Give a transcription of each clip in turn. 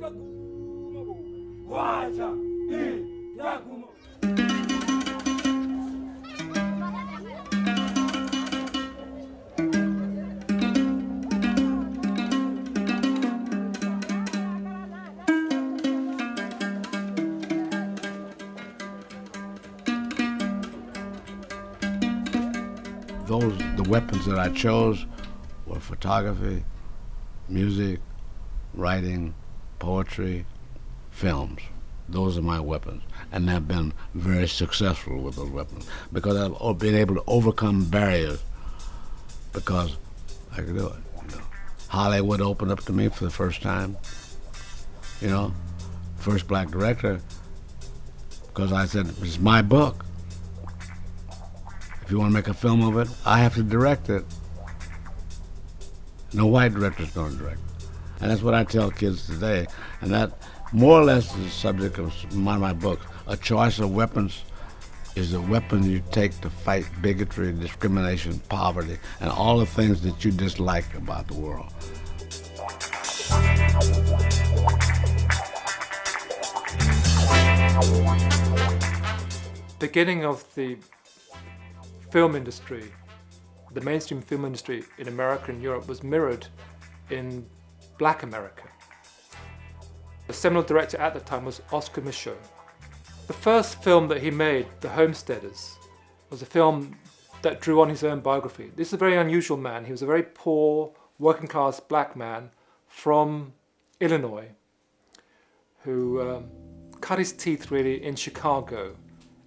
Those, the weapons that I chose were photography, music, writing, poetry, films. Those are my weapons. And I've been very successful with those weapons because I've been able to overcome barriers because I could do it. You know. Hollywood opened up to me for the first time. You know, first black director because I said, it's my book. If you want to make a film of it, I have to direct it. No white director's going to direct. And that's what I tell kids today. And that more or less is the subject of of my book. A choice of weapons is the weapon you take to fight bigotry, discrimination, poverty, and all the things that you dislike about the world. Beginning of the film industry, the mainstream film industry in America and Europe was mirrored in black America. The seminal director at the time was Oscar Micheaux. The first film that he made, The Homesteaders, was a film that drew on his own biography. This is a very unusual man. He was a very poor, working class black man from Illinois who um, cut his teeth really in Chicago,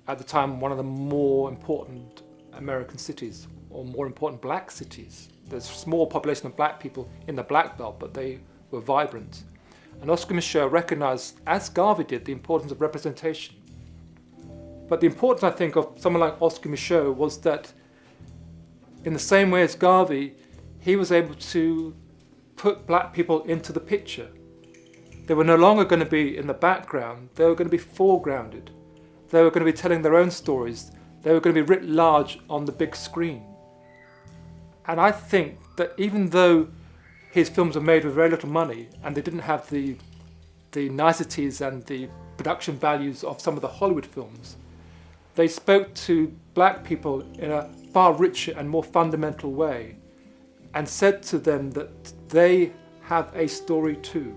at the time one of the more important American cities or more important black cities. There's a small population of black people in the black belt, but they were vibrant. And Oscar Micheaux recognized, as Garvey did, the importance of representation. But the importance, I think, of someone like Oscar Micheaux was that in the same way as Garvey, he was able to put black people into the picture. They were no longer going to be in the background, they were going to be foregrounded. They were going to be telling their own stories. They were going to be writ large on the big screen. And I think that even though his films were made with very little money and they didn't have the, the niceties and the production values of some of the Hollywood films, they spoke to black people in a far richer and more fundamental way and said to them that they have a story too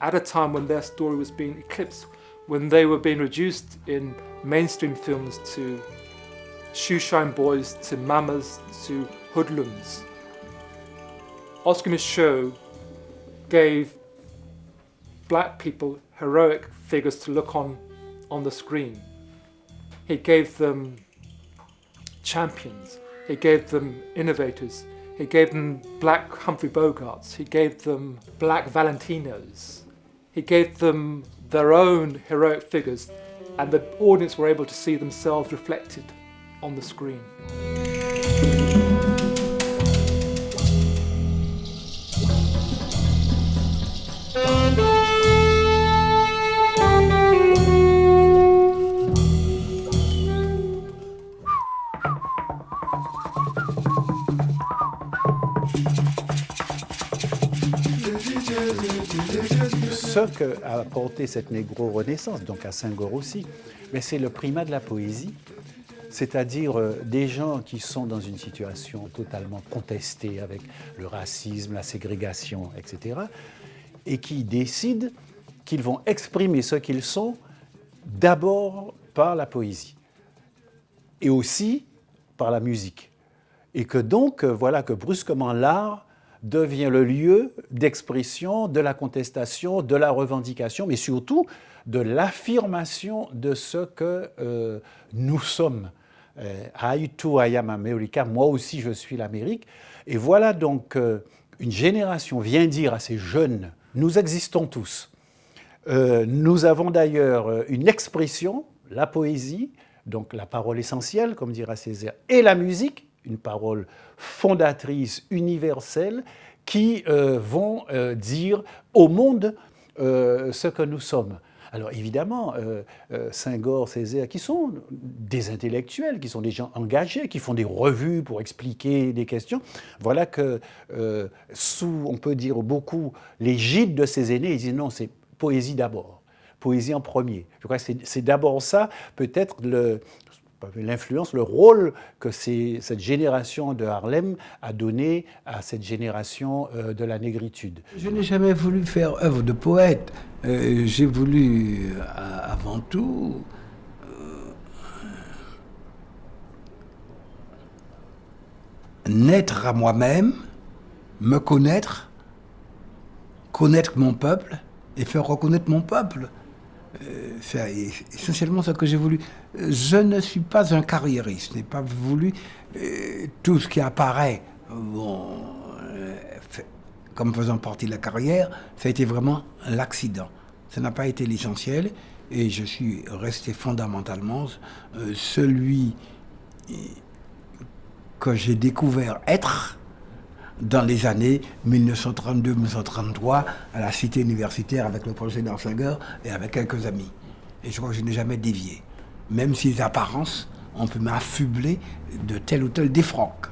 at a time when their story was being eclipsed, when they were being reduced in mainstream films to shoeshine boys, to mamas, to hoodlums. Oscar Micheaux gave black people heroic figures to look on on the screen. He gave them champions, he gave them innovators, he gave them black Humphrey Bogarts, he gave them black Valentinos, he gave them their own heroic figures and the audience were able to see themselves reflected on the screen. Ce qu'a apporté cette négro-renaissance, donc à Senghor aussi, c'est le primat de la poésie, c'est-à-dire euh, des gens qui sont dans une situation totalement contestée avec le racisme, la ségrégation, etc., et qui décident qu'ils vont exprimer ce qu'ils sont d'abord par la poésie et aussi par la musique. Et que donc, euh, voilà que brusquement l'art devient le lieu d'expression, de la contestation, de la revendication, mais surtout de l'affirmation de ce que euh, nous sommes. Euh, I too I am America, moi aussi je suis l'Amérique. Et voilà donc euh, une génération vient dire à ces jeunes, nous existons tous. nous avons d'ailleurs une expression, la poésie, donc la parole essentielle, comme dira Césaire, et la musique, une parole fondatrices, universelles, qui euh, vont euh, dire au monde euh, ce que nous sommes. Alors évidemment, Saint-Gore, Césaire, qui sont des intellectuels, qui sont des gens engagés, qui font des revues pour expliquer des questions, voilà que sous, on peut dire beaucoup, l'égide de ces aînés, ils disent non, c'est poésie d'abord, poésie en premier. Je crois que c'est d'abord ça, peut-être l'influence, le rôle que cette génération de Harlem a donné à cette génération euh, de la négritude. Je n'ai jamais voulu faire œuvre de poète. Euh, j'ai voulu, avant tout, naître à moi-même, me connaître, connaître mon peuple et faire reconnaître mon peuple. Euh, c'est essentiellement ce que j'ai voulu. Je ne suis pas un carriériste, je n'ai pas voulu euh, tout ce qui apparaît euh, comme faisant partie de la carrière, ça a été vraiment l'accident. Ça n'a pas été l'essentiel et je suis resté fondamentalement celui que j'ai découvert être dans les années 1932-1933 à la cité universitaire avec le projet d'Arsinger et avec quelques amis. Et je crois que je n'ai jamais dévié. Même si les apparences, on peut m'affubler de tel ou tel défroque.